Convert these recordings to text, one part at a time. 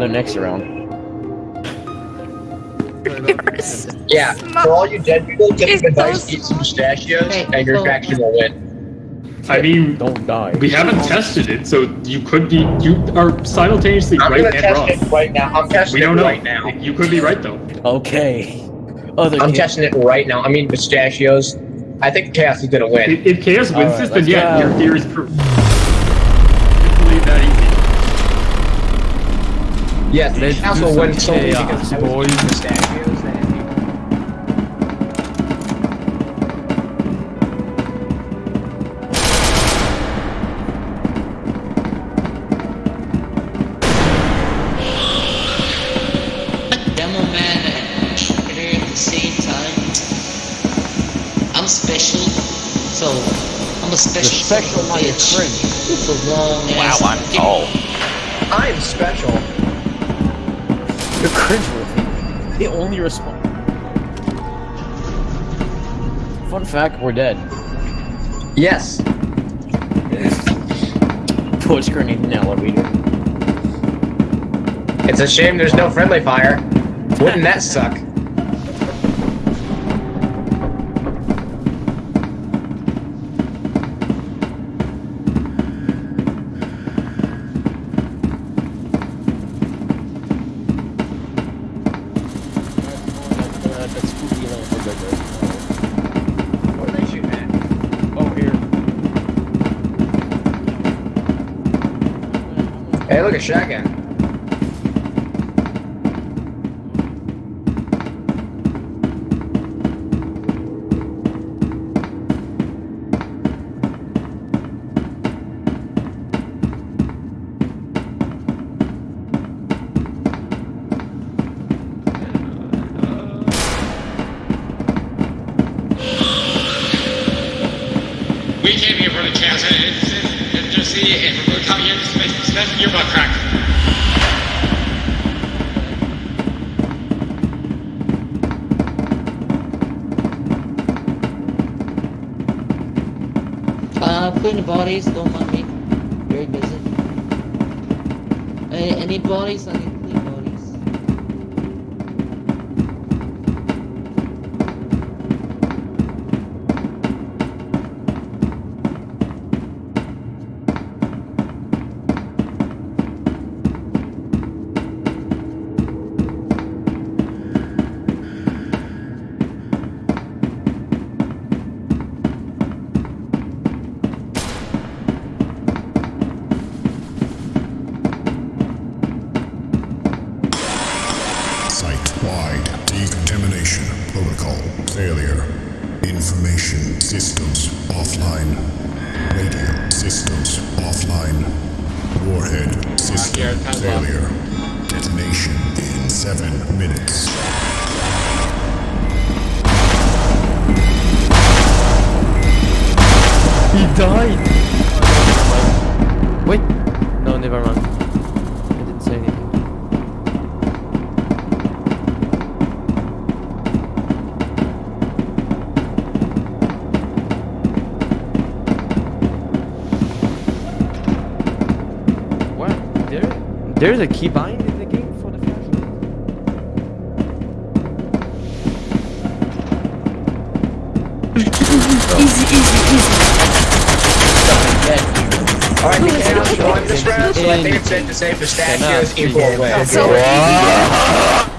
the next around. Yours. Yeah, for all you dead people, take It's advice, those- eat some pistachios, Okay, and your so- faction will win. I mean, Don't die. we haven't tested it, so you could be you are simultaneously I'm right gonna and test wrong. it right now. I'm testing We don't know. right now. You could be right though. Okay. Other I'm kid- testing it right now. I mean pistachios. I think Chaos is gonna win. If, if Chaos wins Alright, this, then let's yeah, go. your theory is proved. believe that easy. Yes, Let's Chaos do will win some solely chaos, because I was boys. eating pistachios. And- Demo man and Shredder at the same time. I'm special, so I'm a special. You're special, son of a now you're cringe. With a long Wow, ass I'm dick. tall. I'm special. You're cringeworthy. They only respond. Fun fact, we're dead. Yes. Torch grenade elevator. It's a shame there's no friendly fire. Wouldn't that suck? Uh, that spooky are they shooting at? Oh, here. Hey, look at shotgun. Bodies, don't mind me. Very busy. Any, any bodies? I bodies. There's a keybind in the game for the flashlight? Easy, easy, easy. Alright, the Chaos won this round, so I think it's safe to say pistachios equal win. So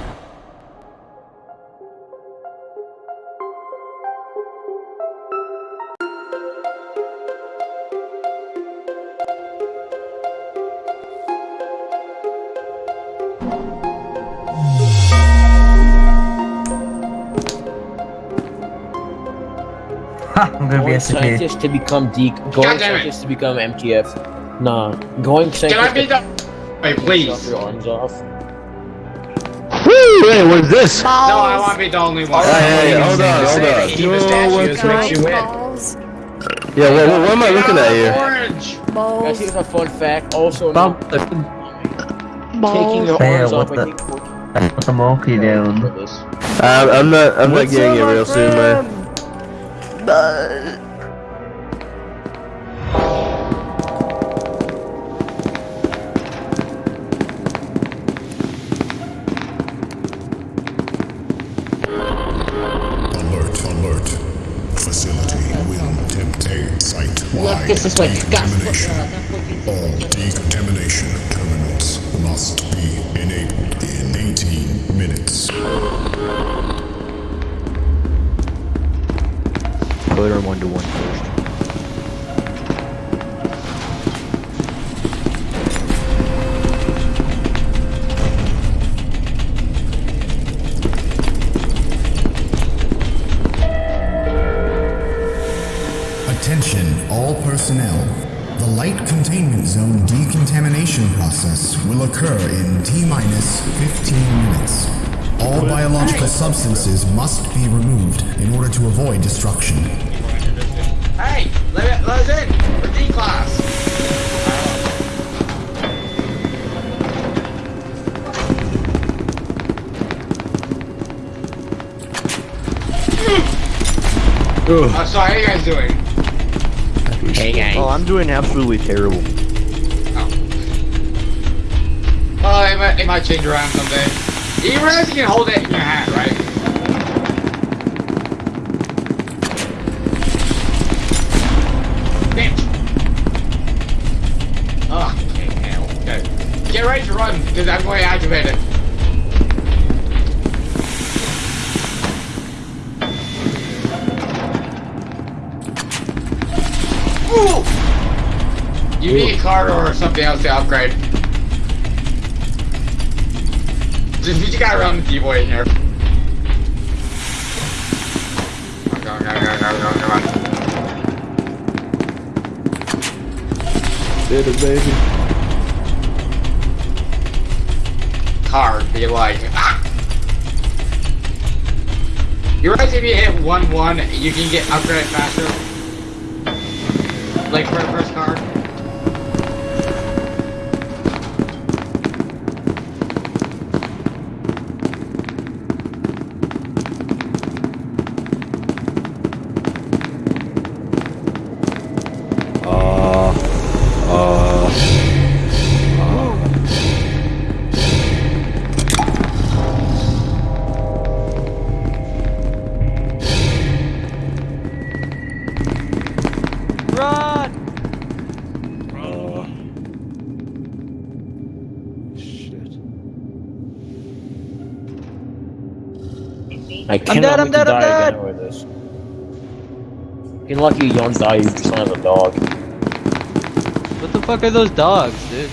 scientist to become D. Going God scientist to become MTF. Nah. Going Can I be the? Wait, please. chop your arms off. Wait, what is this? No, I want to be the only one. Alright, Hey, hey, hold on, hold that on. eating Yo, pistachios what's makes you win. Yeah, what, what, what am I looking at here? Orange. Guys, Balls. here's a fun fact. Also, Stop taking your Hey, arms what off. the- I think for the monkey doing. for this. Um, I'm not, I'm What's not getting it up, my real soon, man. Marcus, this way. Gus, look, Decontamination. that way. All decontamination terminals must be enabled in 18 minutes. Clear him one to one first. Light containment zone decontamination process will occur in T minus 15 minutes. All biological substances must be removed in order to avoid destruction. Hey, let, let us in. We're D class. Oh, sorry, how you guys doing? Hey guys. Oh, I'm doing absolutely terrible. Oh, it might, it might change around someday. You realize you can hold it in your hand, right? Damn. Oh, ah, okay, hell. Okay. Get ready to run, because I'm going to activate it. You need a card or something else to upgrade. Just you gotta run the D-boy in here. On, come on, come on, come on, come on, come on. Did it, baby. Card, be like, ah! You realize if you hit 1-1, you can get upgraded faster? Like for the first card? I cannot dead, I'm dead, I'm dead. again with this. Fucking lucky you don't die, you just don't have a dog. What the fuck are those dogs, dude?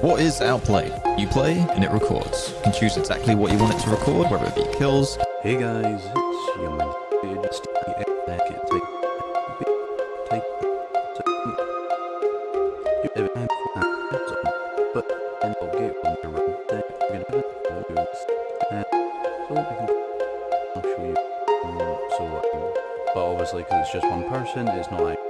What is Outplay? You play and it records. You can choose exactly what you want it to record, whether it be kills. Hey guys, it's your man. It's the take, take, take, you ever had fun, but then I'll get on the road. Then you're gonna have it all yours. So we can, I'll show you. Um, so, um, but obviously, because it's just one person, it's not like.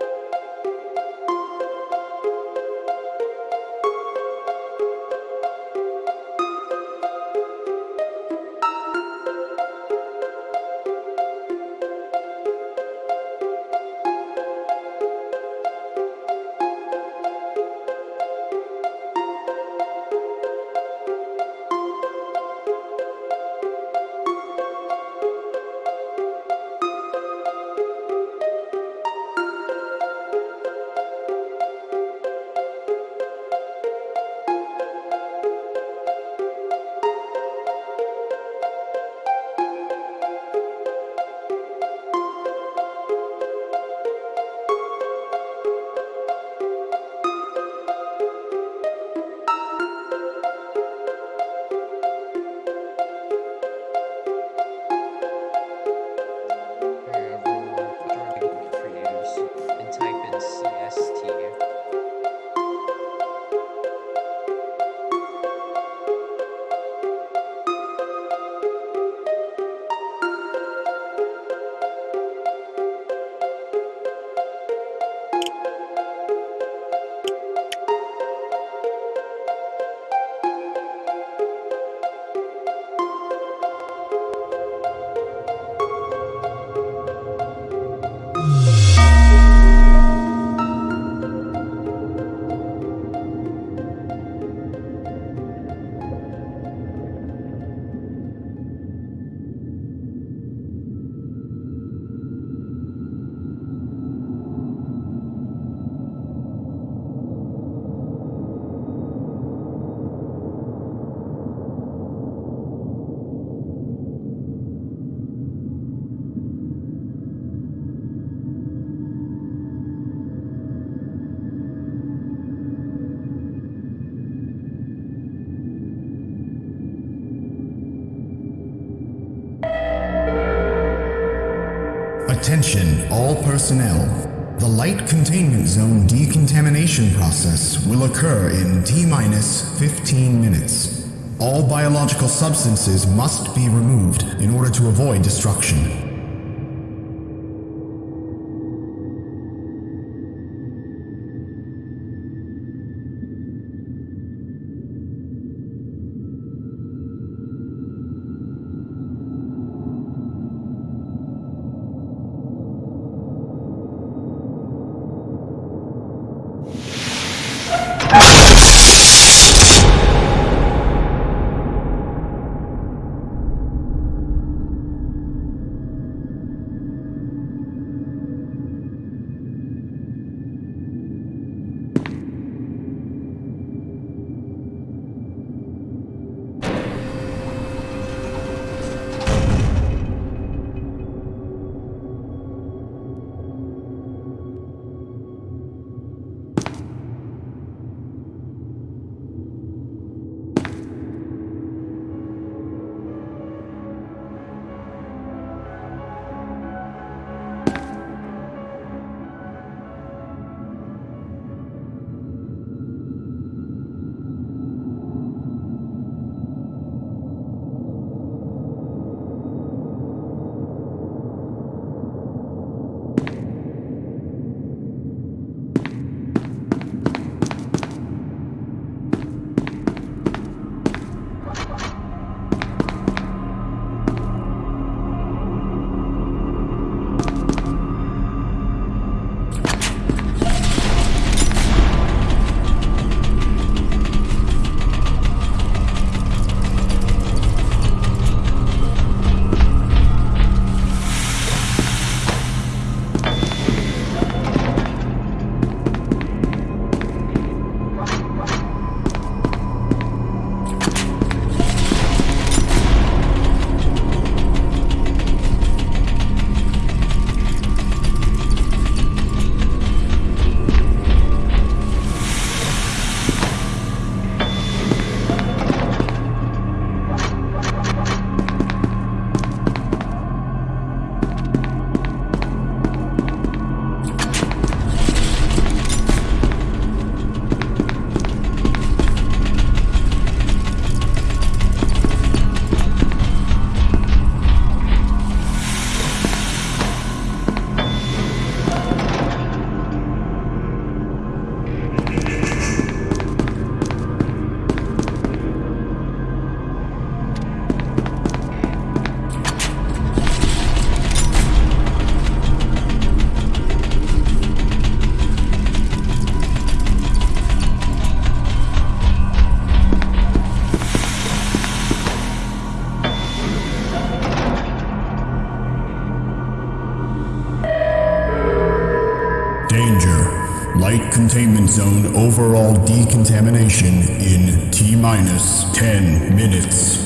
Personnel. The light containment zone decontamination process will occur in T minus 15 minutes. All biological substances must be removed in order to avoid destruction. Overall decontamination in T minus 10 minutes.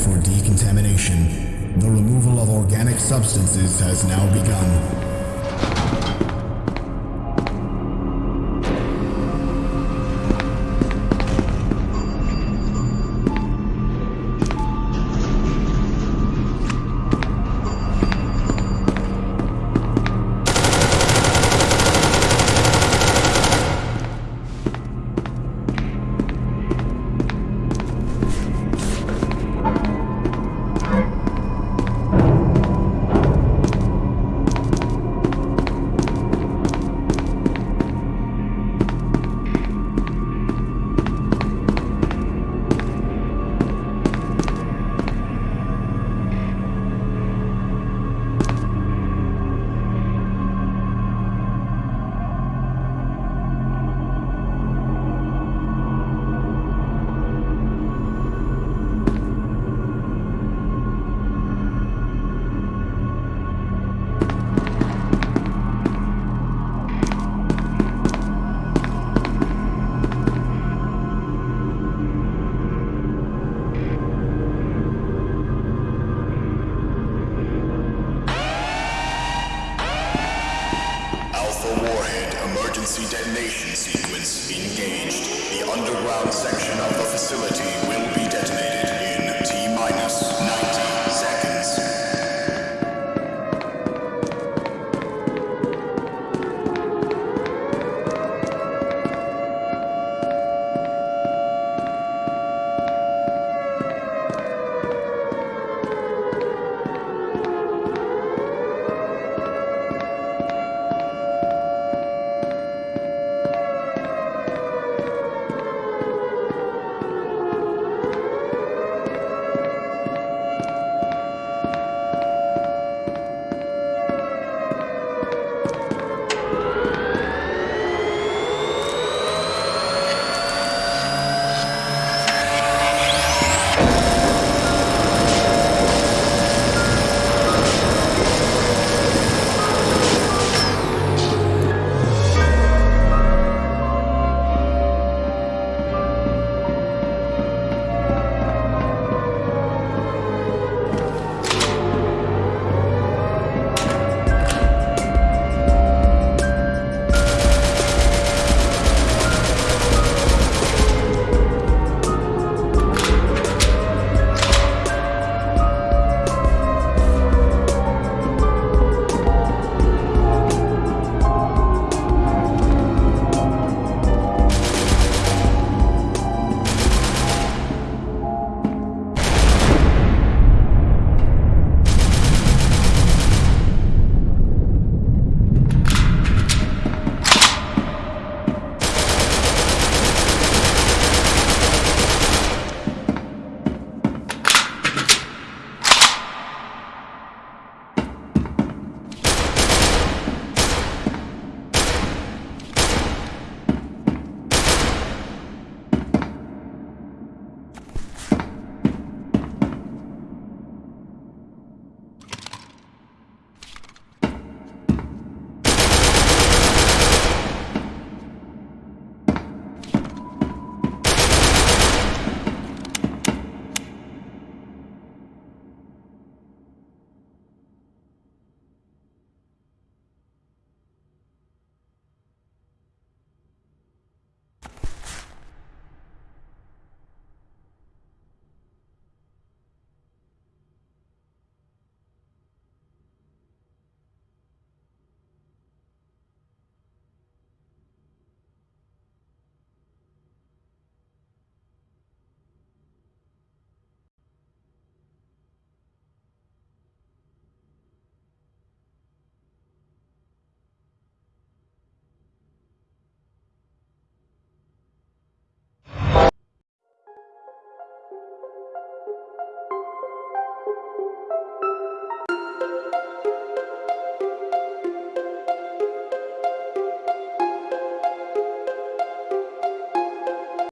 for decontamination. The removal of organic substances has now begun.